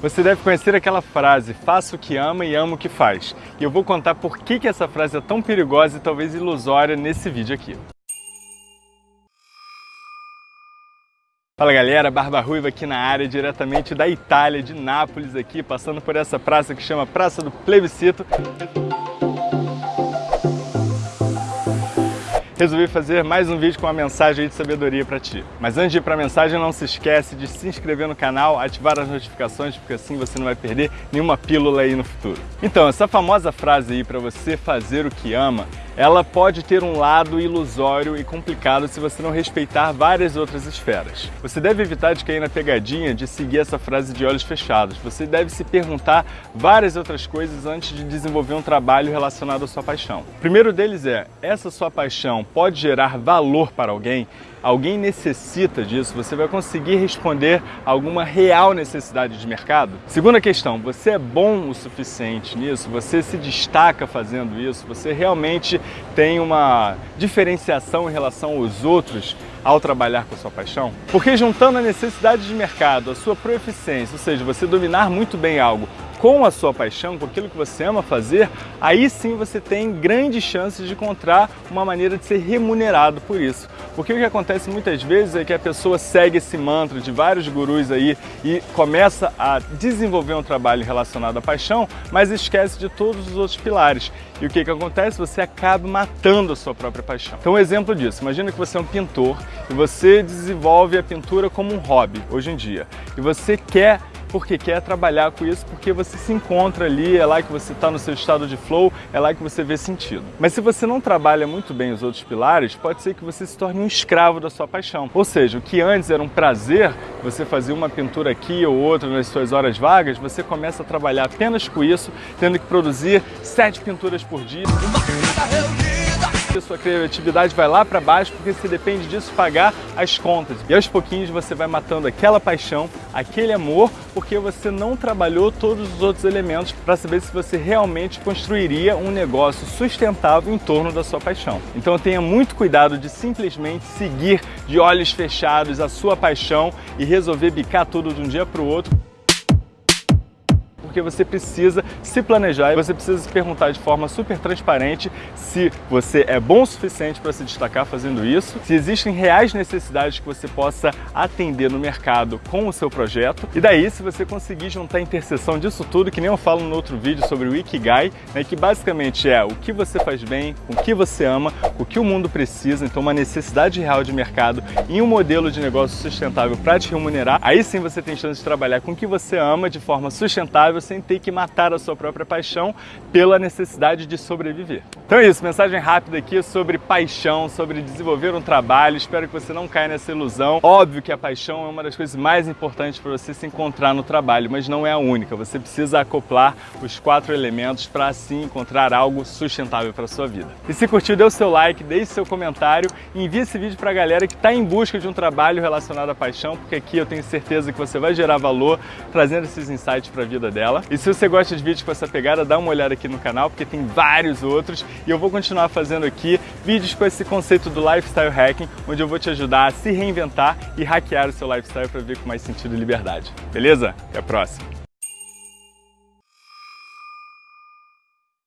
Você deve conhecer aquela frase, faça o que ama e ama o que faz. E eu vou contar por que, que essa frase é tão perigosa e talvez ilusória nesse vídeo aqui. Fala galera, Barba Ruiva aqui na área, diretamente da Itália, de Nápoles aqui, passando por essa praça que chama Praça do Plebiscito. Resolvi fazer mais um vídeo com uma mensagem de sabedoria para ti. Mas antes de ir para a mensagem, não se esquece de se inscrever no canal, ativar as notificações, porque assim você não vai perder nenhuma pílula aí no futuro. Então, essa famosa frase aí para você fazer o que ama, ela pode ter um lado ilusório e complicado se você não respeitar várias outras esferas. Você deve evitar de cair na pegadinha de seguir essa frase de olhos fechados. Você deve se perguntar várias outras coisas antes de desenvolver um trabalho relacionado à sua paixão. O primeiro deles é, essa sua paixão pode gerar valor para alguém? alguém necessita disso, você vai conseguir responder alguma real necessidade de mercado? Segunda questão, você é bom o suficiente nisso? Você se destaca fazendo isso? Você realmente tem uma diferenciação em relação aos outros ao trabalhar com a sua paixão? Porque juntando a necessidade de mercado, a sua proeficiência, ou seja, você dominar muito bem algo, com a sua paixão, com aquilo que você ama fazer, aí sim você tem grandes chances de encontrar uma maneira de ser remunerado por isso. Porque o que acontece muitas vezes é que a pessoa segue esse mantra de vários gurus aí e começa a desenvolver um trabalho relacionado à paixão, mas esquece de todos os outros pilares. E o que, que acontece? Você acaba matando a sua própria paixão. Então um exemplo disso, imagina que você é um pintor e você desenvolve a pintura como um hobby hoje em dia. E você quer porque quer trabalhar com isso, porque você se encontra ali, é lá que você está no seu estado de flow, é lá que você vê sentido. Mas se você não trabalha muito bem os outros pilares, pode ser que você se torne um escravo da sua paixão. Ou seja, o que antes era um prazer, você fazia uma pintura aqui ou outra nas suas horas vagas, você começa a trabalhar apenas com isso, tendo que produzir sete pinturas por dia sua criatividade vai lá para baixo porque você depende disso pagar as contas. E aos pouquinhos você vai matando aquela paixão, aquele amor, porque você não trabalhou todos os outros elementos para saber se você realmente construiria um negócio sustentável em torno da sua paixão. Então tenha muito cuidado de simplesmente seguir de olhos fechados a sua paixão e resolver bicar tudo de um dia para o outro porque você precisa se planejar e você precisa se perguntar de forma super transparente se você é bom o suficiente para se destacar fazendo isso, se existem reais necessidades que você possa atender no mercado com o seu projeto. E daí se você conseguir juntar a interseção disso tudo, que nem eu falo no outro vídeo sobre o Ikigai, né, que basicamente é o que você faz bem, o que você ama, o que o mundo precisa, então uma necessidade real de mercado e um modelo de negócio sustentável para te remunerar, aí sim você tem chance de trabalhar com o que você ama de forma sustentável sem ter que matar a sua própria paixão pela necessidade de sobreviver. Então é isso, mensagem rápida aqui sobre paixão, sobre desenvolver um trabalho. Espero que você não caia nessa ilusão. Óbvio que a paixão é uma das coisas mais importantes para você se encontrar no trabalho, mas não é a única. Você precisa acoplar os quatro elementos para assim encontrar algo sustentável para sua vida. E se curtiu, dê o seu like, deixe seu comentário e envie esse vídeo para a galera que está em busca de um trabalho relacionado à paixão, porque aqui eu tenho certeza que você vai gerar valor trazendo esses insights para a vida dela E se você gosta de vídeos com essa pegada, dá uma olhada aqui no canal, porque tem vários outros. E eu vou continuar fazendo aqui vídeos com esse conceito do lifestyle hacking, onde eu vou te ajudar a se reinventar e hackear o seu lifestyle para ver com mais sentido e liberdade. Beleza? Até a próxima!